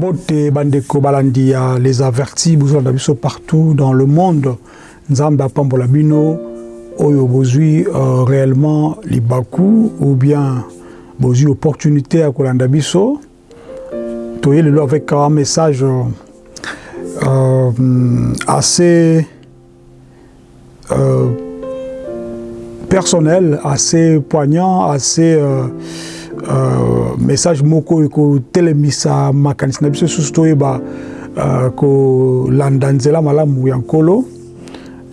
mbote bandeko les avertis partout dans le monde. Nzambe apambola bino oyo euh, ou bien opportunité ya kolanda biso. Avec un message euh, assez euh, personnel assez poignant assez message moko ekotelemisa makanisi na biso susu toyeba uh, kolanda nzela malamu ya nkolo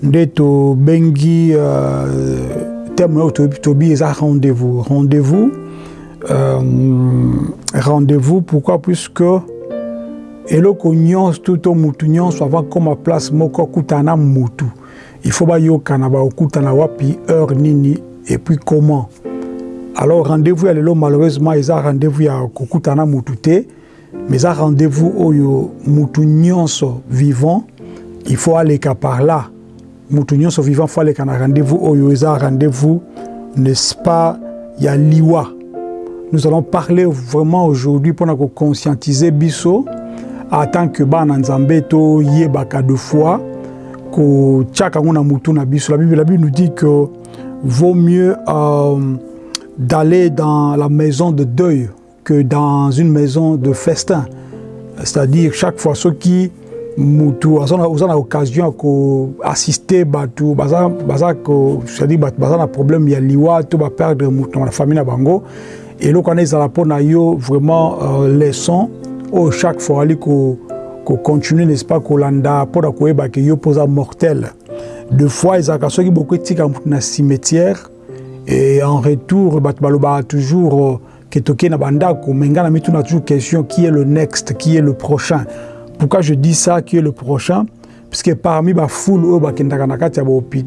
nde tobengi uh, terme oyo tobi eza rendez-vous. Rendez-vous euh, rendez-vous pourquoi? Puisque eloko nyonso to to mutu nyonso avant koma place moko akutana na mutu il faut bayokana baokutana wapi heure nini et puis comment alors rendez-vous ya lelo malheureusement eza rendez-vous ya kokutana mutu te. Mais eza rendez-vous oyo mutu nyonso vivant il faut aleka par là. Mutu nyonso vivant faut aleka na rendez-vous oyo. Eza rendez-vous n'est-ce pas ya liwa. Nous allons parler vraiment aujourd'hui mpona kokonscientiser biso en tant que bana nzambe toyebaka de fois kotiaka yango na mutu la bible nous dit que vaut mieux euh, d'aller dans la maison de deuil que dans une maison de festin. C'est-à-dire, chaque fois, ceux qui mutu oza na occasion ya koassiste bato c'est-à-dire bato baza na problème ya liwa to baperdre mutu na famille na bango. Eloko wana ezala mpo vraiment euh, leçon oyo chaque fois ali kocontinue n'est-ce pas kolanda ke yo mpo oza mortel. De fois ezalaka soki boko etika mutu na cimetière et en retour bato balobaka toujours ke tokei na bandako mais nga na mituna toujours question qui est le next qui est le prochain? Pourquoi je dis ça qui est le prochain? Puisque parmi bafoule oyo bakendaka na kati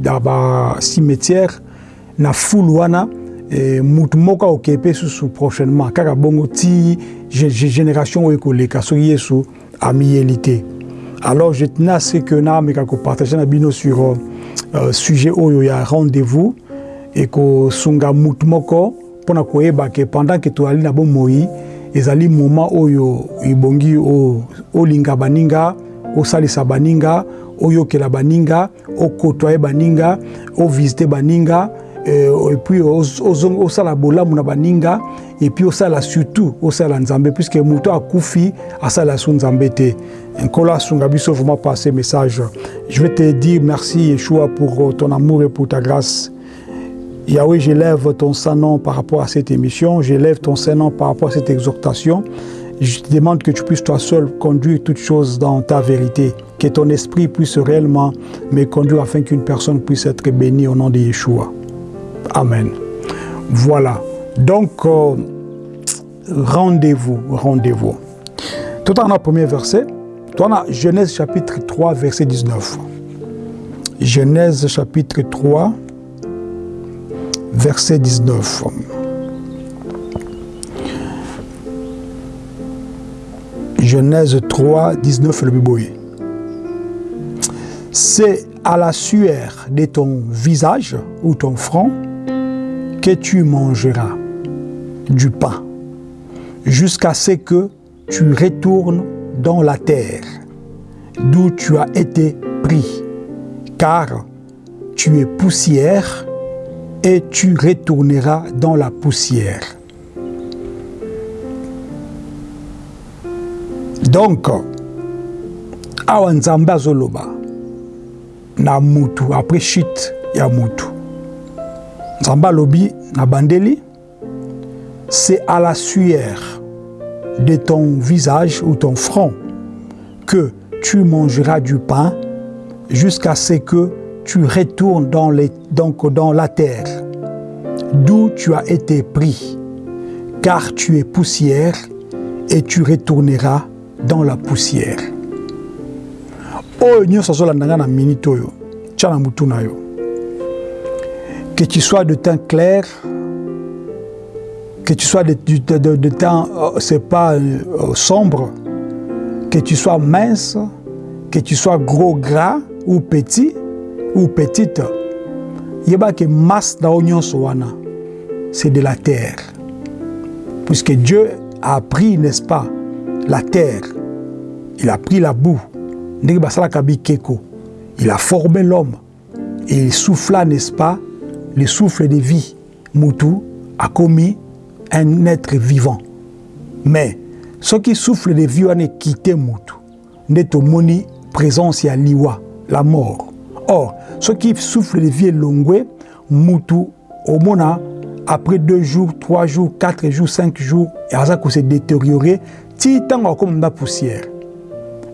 ya bacimetière na foule wana e, mutu moko aokei mpe susu prochainement. Kaka bongo ti génération oyo ekoleka soki yesu amiyeli te. Alors je tenais à ce que naameka kopartage na bino sur euh, sujet oyo ya rendez-vous ekosunga mutu moko mpona koyeba ke pendant ke toali na bomoi ezali moment oyo ebongi olinga baninga osalisa baninga oyokela baninga okotoye baninga ovisite baninga epuis osala bolamu na baninga epuis osala surtout osala nzambe puisque moto akufi asala so nzambe te. Nkolo asunga biso vraiment par ce message. Je vais te dire merci yeshua pour ton amour et pour ta grâce Yahweh, j'élève ton Saint-Nom par rapport à cette émission, j'élève ton Saint-Nom par rapport à cette exhortation. Je te demande que tu puisses toi seul conduire toutes choses dans ta vérité, que ton esprit puisse réellement me conduire afin qu'une personne puisse être bénie au nom de Yeshua. Amen. Voilà. Donc, euh, rendez-vous, rendez-vous. Tout en le premier verset, on a Genèse chapitre 3, verset 19. Genèse chapitre 3, verset 19. Genèse 3, 19, le biboye. C'est à la sueur de ton visage ou ton front que tu mangeras du pain, jusqu'à ce que tu retournes dans la terre, d'où tu as été pris, car tu es poussière et tu retourneras dans la poussière. Donc, awa nzambe azoloba. Na après chute ya mutu. Nzambe alobi na bandeli. C'est à la sueur de ton visage ou ton front que tu mangeras du pain jusqu'à ce que tu retournes dans, les, donc dans la terre, d'où tu as été pris, car tu es poussière et tu retourneras dans la poussière. que tu sois de teint clair que tu sois de, de, de, de teint euh, c'est pas euh, sombre que tu sois mince que tu sois gros gras ou petit ou petite yeba ke masse na yo nyonso c'est de la terre. Puisque Dieu a pris n'est-ce pas la terre. Il a pris la boue. Il a formé l'homme. Et il souffla n'est-ce pas le souffle de vie. Mutu a commis un être vivant. Mais ce qui souffle de vie wana quitté mutu nde tomoni présence ya liwa la mort or qui souffle de vie elongwe mutu omona après deux jours trois jours quatre jours cinq jours aza se détériorer ti ntango akomanda poussière.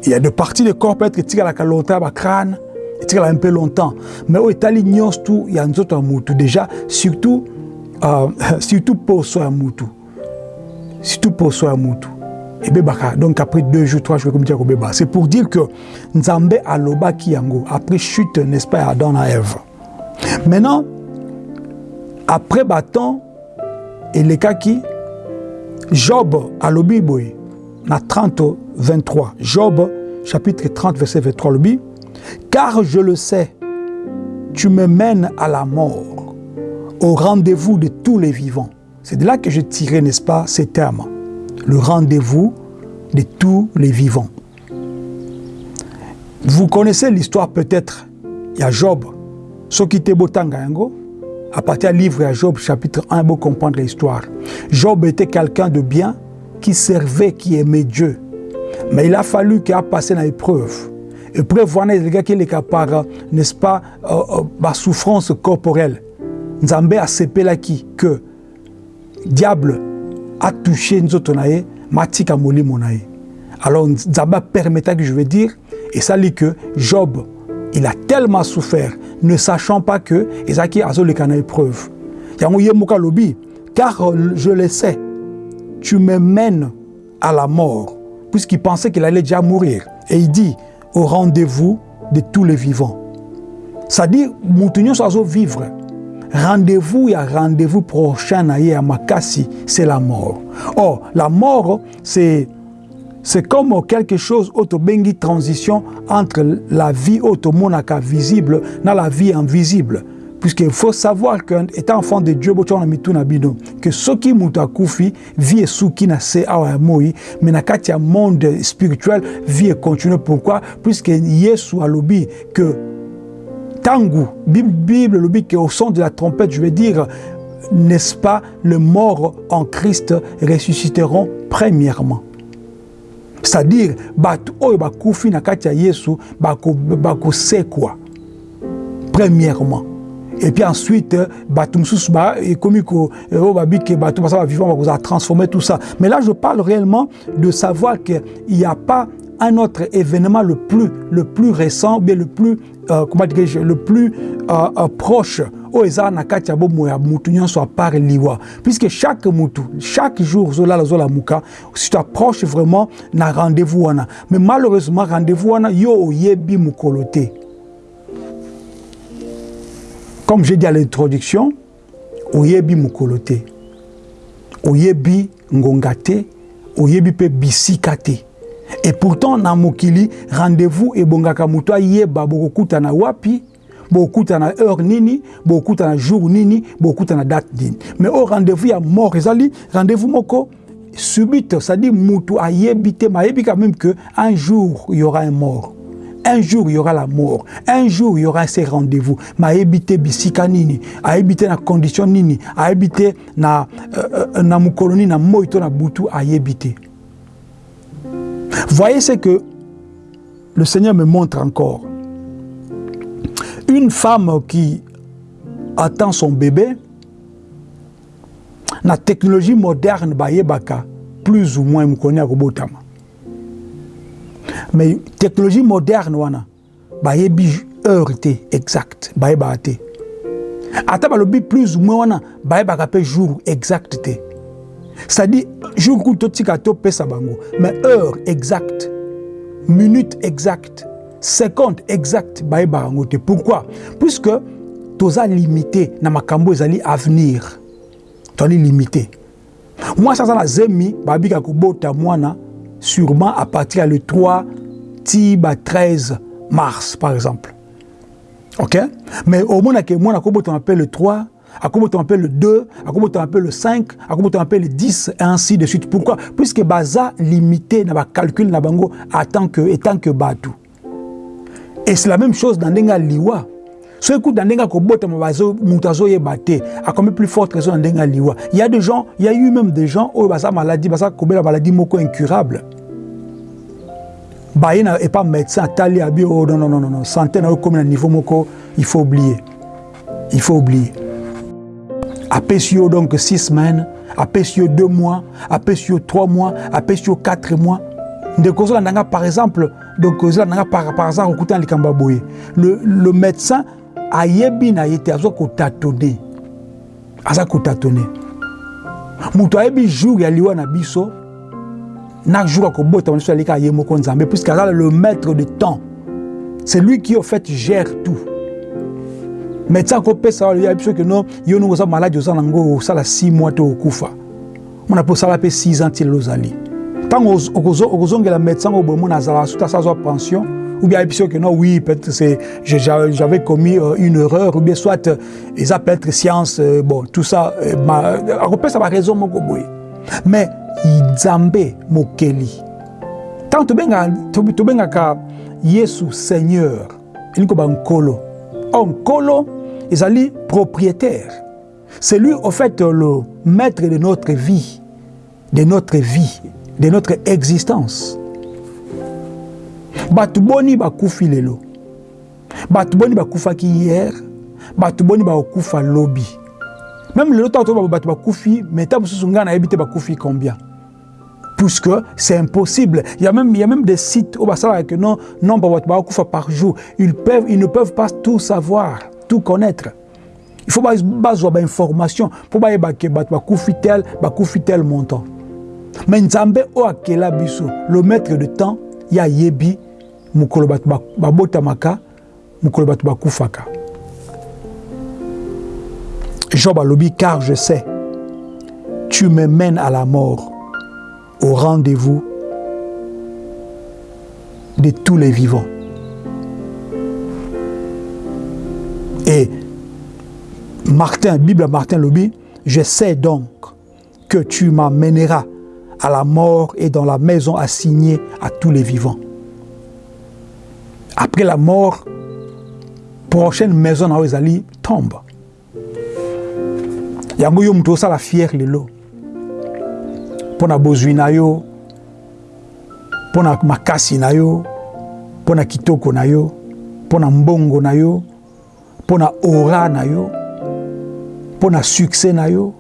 Il y a des parties du corps peut-être etikalaka longtemps bacrâne etikala un peu longtemps. Mais oyo etali nyonso tu ya nzoto ya mutu. Déjà surtout uh, surtout poso ya mutu. Surtout poso ya mutu ebebaka donc après deux jours trois jours komiti ya kobeba c'est pour dire que nzambe alobaki yango après chute n'est-ce pas adam na eve maintenant après baton elekaki job alobi boye na 30 23 job chapitre 30 verset 23 alobi car je le sais tu me mènes à la mort au rendez-vous de tous les vivants. C'est de là que je tirais n'est-ce pas ces termes le rendez-vous de tous les vivants vous connaissez l'histoire peut-être il y a Job te botanga yango à partir du livre à Job chapitre 1 pour comprendre l'histoire Job était quelqu'un de bien qui servait qui aimait Dieu mais il a fallu qu'il a passé dans l'épreuve. Épreuve, voilà, les gars qui est par, n'est-ce pas, euh, euh, souffrance corporelle. Nzambe a sepé là qui que diable a touché nous autres matika moli monae. Alors Nzambe permettait que je veux dire et ça dit que Job il a tellement souffert ne sachant pas que Ezaki a le kana épreuve. Yango yemuka lobi car je le sais tu me mènes à la mort puisqu'il pensait qu'il allait déjà mourir. Et il dit, au rendez-vous de tous les vivants. C'est-à-dire, nous sommes vivre. Rendez-vous, il y a rendez-vous prochain à Makassi, c'est la mort. Or, la mort, c'est c'est comme quelque chose autobengi transition entre la vie automonaka visible dans la vie invisible. puisqu'il faut savoir qu'étant enfant de Dieu que soki mutu akufi vie esuki na se awa ya moi mais na kati ya monde spirituel vie continue pourquoi? Puisque Yesu alobi que tangu. Bible alobi que au son de la trompette je veux dire n'est-ce pas les morts en Christ ressusciteront premièrement. C'est-à-dire na kati ya Yesu bakosekwa premièrement. Et puis ensuite basa bavivant bakozala transformer tout ça. Mais là je parle réellement de savoir qu'il n'y a pas un autre événement le plus, le plus récent, bien le plus, euh, comment dirais-je, le plus euh, euh, proche au eza na kati ya bomo ya mutu liwa. Puisque chaque mutu chaque jour zola zola muka si tu approches vraiment na rendez-vous wana. Mais malheureusement rendez-vous wana yo oyebi mukolo te. Comme j'ai dit à l'introduction oyebi mokolo te. Oyebi ngonga te. Oyebi mpe bisika te et pourtant na mokili rendez-vous ebongaka moto ayeba bokokutana wapi bokutana heure nini bokutana jour nini bokutana date nini. Mais oyo rendez-vous ya mort ezali rendez-vous moko subite c'est-à-dire moto ayebi te mais ayebi quand même que un jour il y aura un mort. Un jour il y aura la mort. Un jour il y aura ces rendez-vous. Ma habité bisika nini habité na condition nini habité na euh, na mukoloni na moito na butu habité voyez ce que le Seigneur me montre encore. Une femme qui attend son bébé la technologie moderne plus ou moins mukoni akobotama mais technologie moderne wana bayebi heure te exact bayebaka te. Ata balobi plus ou moins wana jour c'est-à-dire, jour où tout bango. Mais heure exacte, minute exacte, seconde exacte, bah, bah, Pourquoi? Puisque toza limité na makambo ezali avenir. Tozali limité. Mwasi aza na zemi babika kobota mwana sûrement à partir le 3 ti ba 13 mars par exemple. Ok? Mais omonake mwana kobotama mpe le 3 à comment tu appelles le 2, à comment tu appelles le 5, à comment tu appelles le 10, et ainsi de suite. Pourquoi? Puisque Baza limité dans le calcul na bango en tant que, étant que Batu. Et c'est la même chose dans Nenga Liwa. Ce coup dans Nenga Kobota Mabazo, Moutazo Yebate, à combien plus forte raison dans Nenga Liwa. Il y a des gens, il y a eu même des gens, oh, Baza maladie, Baza Kobela maladie moko incurable. Bah, il n'est pas médecin, tali, abi, oh non, non, non, non, santé, na, comme un niveau moko, il faut oublier. Il faut oublier. Apesi yo donc six semaines apesi yo deux mois apesi yo trois mois apesi yo quatre mois. Ndeko ozolanda nga par exemple donc ozolanda nga par, par exemple okuta na likambo ya boye. Le, le médecin ayebi na ye te aza kotatone. Aza kotatone. Moto ayebi jour ya liwa na biso na jour akobotama biso alika ye moko nzambe puisque aza le maître de temps. C'est lui qui au fait gère tout médecin akopesa ya biso ke no yo ndenge oza maladi oza nango osala 6 mois te okufa mona mpe osala mpe 6 ans ti lelo ozali ntango okozongela médecin azwa pension. Ou bien ayebi que non oui peut-être c'est j'avais commis euh, une erreur ou bien soit euh, eza peut-être science euh, bon tout ça euh, akopesa baraison moko boye mais nzambe mokeli. Ntango tobengaka yesu seigneur elingi koba nkolo or nkolo ezali propriétaire. C'est lui au fait le maître de notre vie de notre vie de notre existence. Bato boni bakufi lelo. Bato boni bakufaki hier bato boni bakokufa lobi. Même lelo ntango toyeba bato bakufi mais ntango mosusu ngai nayebi te bakufi combien puisque c'est impossible. Il y, a même, il y a même des sites où que non, de par jour. Ils, peuvent, ils ne peuvent pas tout savoir, tout connaître. Il faut avoir des informations pour que tel, tel montant. Mais Nzambe o akela biso, le maître de temps, ya yebi mukolo babotamaka, mukolo bakufaka. Job alobi car je sais, tu me mènes à la mort au rendez-vous de tous les vivants. Et Martin, Bible Martin Lobby, je sais donc que tu m'amèneras à la mort et dans la maison assignée à tous les vivants. Après la mort, prochaine maison Ozali tombe. Fière. Mpo na bozwi na yo. Mpo na makasi na yo. Mpo na kitoko na yo. Mpo na mbongo na yo. Mpo na ora na yo. Mpo na succès na yo.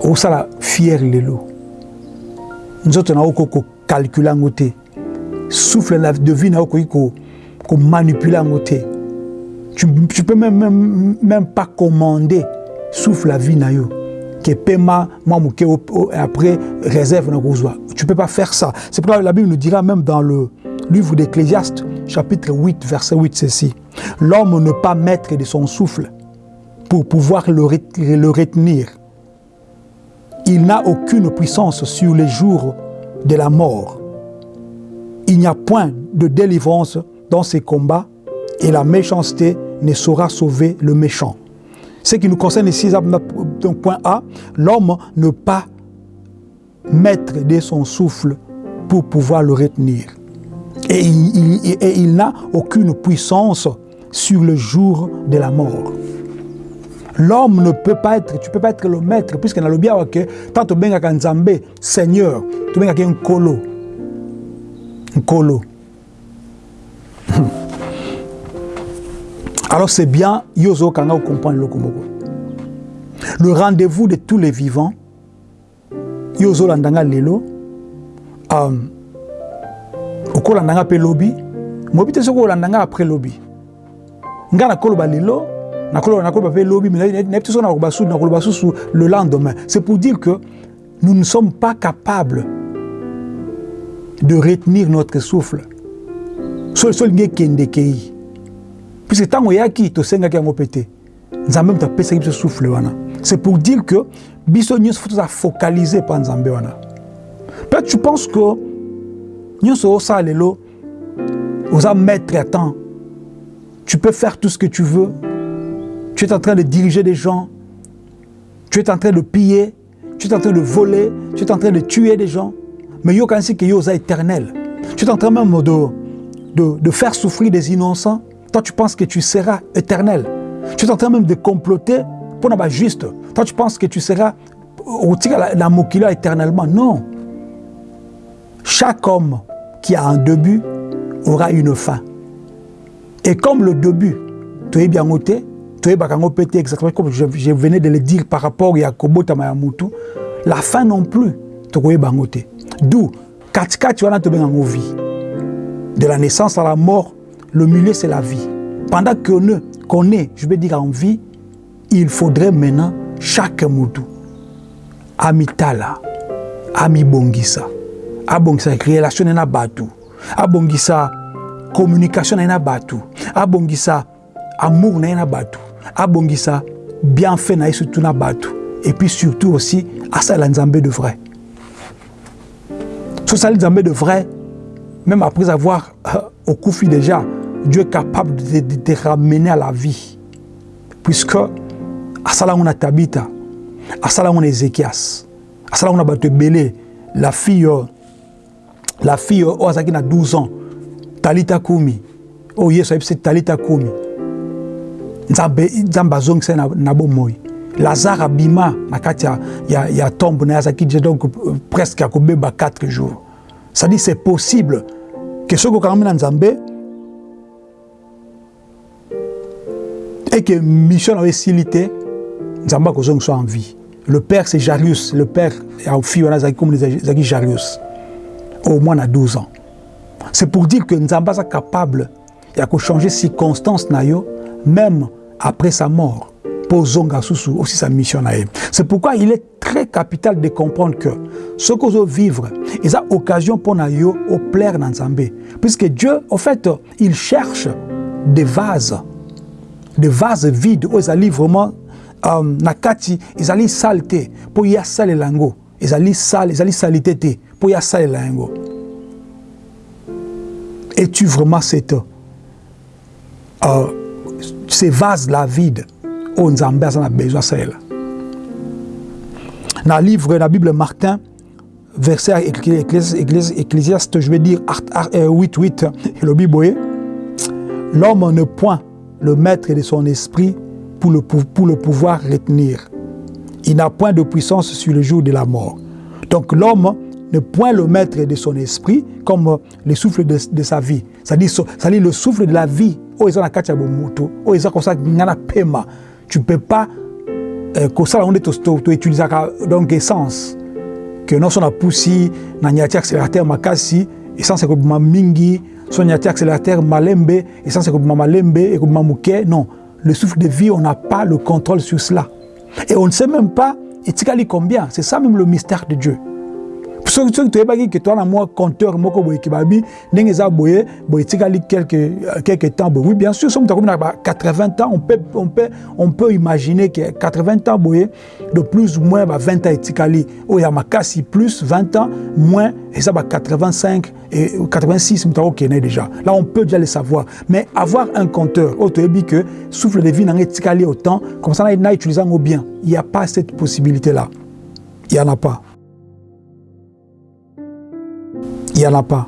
Okosala fiere lelo. Nzoto na yo okoki kokalkule yango te. Souffle de vie na yo okoki komanipule yango te. Tu, tu peux même, même, même pas commander. Souffle la vie na yo que paiement, moi, après, réserve Tu ne peux pas faire ça. C'est pourquoi la Bible nous dira même dans le livre d'Ecclésiaste, chapitre 8, verset 8, ceci. L'homme ne pas mettre de son souffle pour pouvoir le, le retenir. Il n'a aucune puissance sur les jours de la mort. Il n'y a point de délivrance dans ces combats et la méchanceté ne saura sauver le méchant. Ce qui nous concerne ici, donc point A, l'homme ne pas mettre de son souffle pour pouvoir le retenir. Et il, n'a aucune puissance sur le jour de la mort. L'homme ne peut pas être, tu peux pas être le maître, puisque dans le bien, que tant tu benga Nzambe, Seigneur, tu benga un colo. Un colo. Alors c'est bien, yozo kanga comprendre le komoko. Le rendez-vous de tous les vivants, yozo landanga lelo, um, oko landanga pe lobi, mobi te soko landanga après lobi. Nga na koloba lelo, na koloba na koloba pe lobi, mais na pte na koloba sou, na koloba sou le lendemain. C'est pour dire que nous ne sommes pas capables de retenir notre souffle. Sol sol nge kende kei. Puisque apesaki biso souffle c'est pour dire que biso nyonso fo toza focalize mpa nzambe wana. Peut-être tu penses que nyonso osala lelo oza maître à temps. Tu peux faire tout ce que tu veux. Tu es en train de diriger des gens, tu es en train de piller, tu es en train de voler, tu es en train de tuer des gens. Mais yo quand que yo éternel. Tu es en train même de, de, de, faire souffrir des innocents. Toi, tu penses que tu seras éternel. Tu es en train même de comploter pour n'avoir juste. Toi, tu penses que tu seras au la mokila éternellement. Non. Chaque homme qui a un début aura une fin. Et comme le début, tu es bien noté, tu es bien exactement comme je, venais de le dire par rapport à Kobo Tamayamutu, la fin non plus, tu es bien noté. D'où, katika tu as vie. De la naissance à la mort, le milieu c'est la vie. Pendant qu'on est, je veux dire en vie, il faudrait maintenant chaque moutou, amitala, ami bongisa, abongisa relation na batu, abongisa communication na batu, abongisa amour na batu, abongisa bienfait na surtout na batu, et puis surtout aussi asala nzambe de vrai. Ça nzambe de vrai, même après avoir euh, au déjà, Dieu est capable de te ramener à la vie. Puisque asala nguna Tabita, asala nguna Ezekias, asala nguna bato belé, la fille la fille oh na 12 ans, Talita Kumi. Oh Yesu c'est Talita Kumi. Nzambe nzambe azongisa na, na. Lazare abima na kati ya, ya, tombe na azaki donc presque akobeba 4 jours. Ça dit c'est possible que ce que na nzambe et que mission avait silité nzamba kozong soit en vie. Le père c'est Jarius. Le père a fille wana zaki comme zaki Jarius. Au moins à 12 ans. C'est pour dire que nzamba est capable ya ko changer circonstances na yo même après sa mort pour zonga susu aussi sa mission na c'est pourquoi il est très capital de comprendre que ce que vous vivre ils a occasion pour na yo au plaire dans nzambe puisque Dieu en fait il cherche des vases des vases vides oyo ezali vraiment um, na kati ezali sale te mpo ye asalela yango. Ezali sale ezali salite te mpo ye asalela yango. Es-tu vraiment cette uh, ces vases là vide oyo nzambe aza na besoin asalela na livre na bible martin verset ecclésiaste je vais dire 8 8 elobi boye l'homme ne point le maître de son esprit pour le, pour le pouvoir retenir. Il n'a point de puissance sur le jour de la mort. Donc l'homme ne point le maître de son esprit comme le souffle de, de sa vie. C'est-à-dire le souffle de la vie. Oh, Oh. Tu peux pas, que ça, on est utiliser donc essence. Que non, son a poussé, na nyati accélérateur makasi, essence comme mingi, son yati accélérateur malembe, essence ekobima malembe, ekobima muke. Non, le souffle de vie, on n'a pas le contrôle sur cela. Et on ne sait même pas, etikali combien. C'est ça même le mystère de Dieu. Soki toyebaki ke toza na mwa compteur moko boye ke babi ndenge eza boye boye etikali quelque, temps boye. Oui bien sûr soki moto akomi na ba 80 ans on peut, on peut, on peut imaginer que 80 ans boye de plus ou moins ba 20 ans etikali. Oyo ya makasi plus 20 ans moins eza ba 85 et 86 moto akokende déjà là on peut déjà le savoir. Mais avoir un compteur oyo toyebi que souffle de vie nanga etikali autant comme ça na utilise yango bien. Il n'y a pas cette possibilité là il n'y en a pas il n'y en a pas.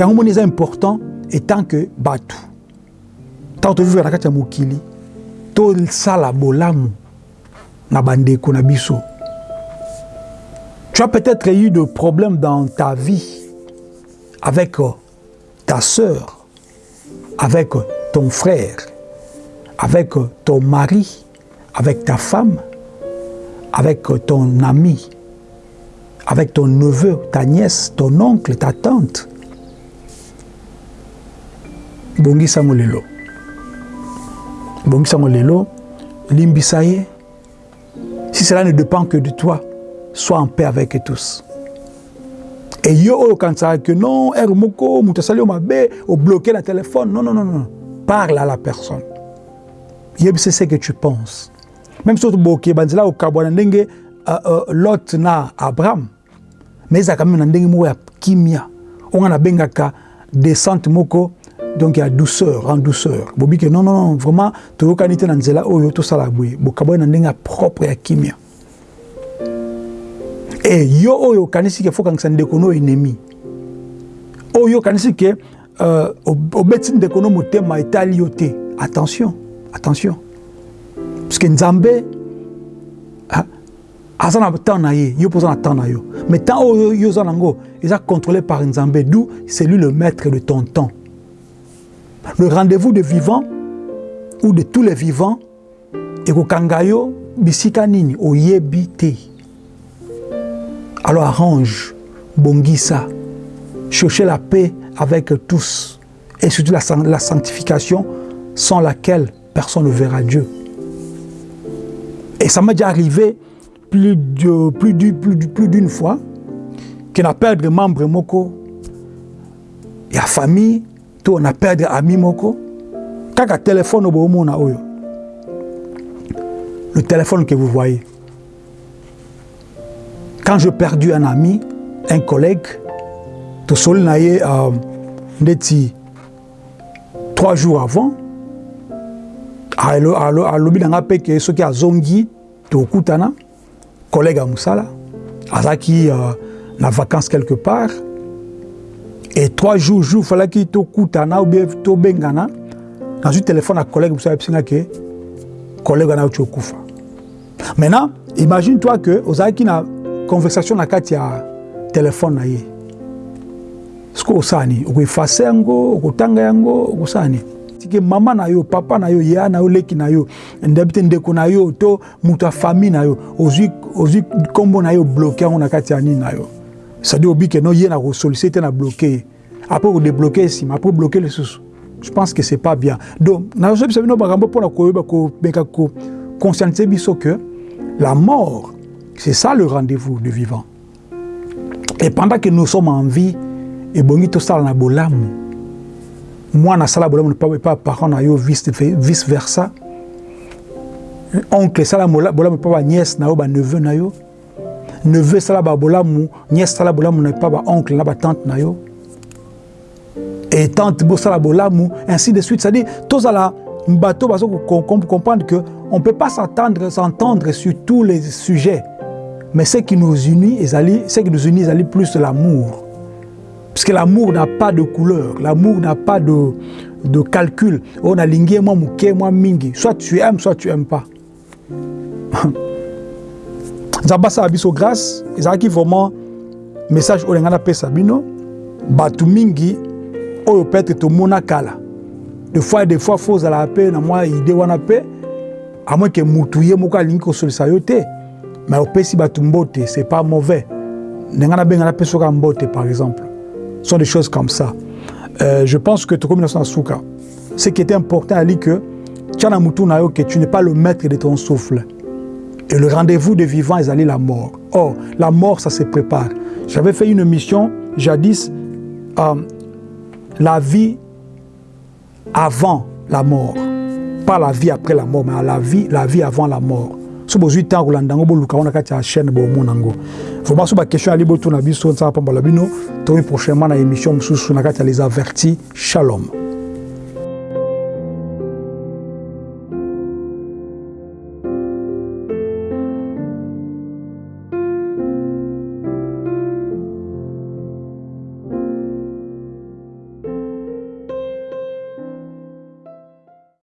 yango moni eza important etant que bato ntango mokili tosala bolamu na tu as peut-être eu de problèmes dans ta vie avec ta sœur avec ton frère avec ton mari avec ta femme avec ton ami avec ton neveu, ta nièce, ton oncle, ta tante. Bongisa lelo. Bongisa lelo, limbisa ye. Si cela ne dépend que de toi, sois en paix avec tous. Et yo quand ça que non, er moko, mutasali mabe, au bloquer le téléphone. Non, non, non, non. Parle à la personne. Yeb c'est ce que tu penses. Même tu bloqué, banzela au kabwana ndenge Lot na Abraham. Mais ezalaka meme na ndenge moko ya kimia. Oyo nga nabengaka descente moko donc il y a douceur en douceur. Bobi que non non non vraiment toyokani te na nzela oyo tosala boye bokaboye na ndenge ya propre ya kimia. E yo oyo okanisi ke fokangisa ndeko no ennemi. Oyo okanisi ke uh, obeti ndeko no motema etali yo te attention attention. Parce que nzambe aza na temps na ye temps mais temps oyo yo nango eza contrôlé par nzambe d'où c'est lui le maître de ton temps. Le rendez-vous de vivant ou de tous les vivants ekokanga yo bisika nini? Oyebi te alors arrange bongisa chercher la paix avec tous et surtout la, la sanctification sans laquelle personne ne verra Dieu. Et ça m'est déjà arrivé plus de plus plus plus d'une fois qu'on a perdu membre moko. Ya famille to on a perdu ami moko. Kaka téléphone bomona oyo le téléphone que vous voyez. Quand j'ai perdu un ami un collègue to soli na ye trois jours avant alobi na nga mpe ke soki azongi tokutana collègue à Moussala, Azaki euh, na vacances quelque part, et trois jours, jours, il fallait qu'il te koutana ou bien to bengana, dans un téléphone à collègue Moussala, que collègue na kufa. Maintenant, imagine-toi que Ozaki na conversation na kati ya téléphone na ye. Siko osani, okuefase yango, okutanga yango, okusani. Mama na yo papa na yo ya na yo leki na yo ndebi te ndeko na yo to moto ya famille na yo ozwi ozwi na yo bloke yango na kati ya na yo. Cestadire obi ke no ye na kosolise na bloke. Ye après kodébloke nsima après bloke lisusu je pense que c'est pas bien. Donc nazobisa bino makambo mpona koyeba komeka biso que la mort c'est ça le rendez-vous de vivant. Et pendant que nous sommes en vie ebongi tosala na bolamu mwana asala bolamu epa parent na yo vice versa. Oncle esala bolamu epa baniese na yo baneveu na yo. Neveu esala babolamu niese esala bolamu na epa baoncle na batante na yo. Et tante bosala bolamu ainsi de suite. C'est-à-dire tozala bato bazo comprendre que on ne peut pas s'entendre s'entendre sur tous les sujets. Mais ce qui nous unit ce qui nous unit plus l'amour Parce que l'amour n'a pas de couleur, l'amour n'a pas de, de calcul. On a lingé moi mouké moi mingi. Soit tu aimes, soit tu aimes pas. Zabasa abiso grâce, ezalaki vraiment message oyo ngana pesa bino bato mingi oyo peut-être tomona kala. Des fois des fois faut zala pe na moi idée wana pe à moins que mutu ye moko alingi kosolisa yo te. Mais opesi bato mbote, c'est pas mauvais. Ngana bengana pesoka mbote par exemple. Sont des choses comme ça. Euh, je pense que Tokomi ce qui était important dire que que tu n'es pas le maître de ton souffle. Et le rendez-vous des vivants est allé la mort. Or, la mort, ça se prépare. J'avais fait une mission jadis, euh, la vie avant la mort. Pas la vie après la mort, mais la vie, la vie avant la mort. So bozwi ntango kolanda yango boluka ngo na kati ya chaîne bomona yango. Vraiment so baquestion ali botuna biso nsala pambola bino. Tomi prochainement na émission mosusu na kati ya les avertis. Shalom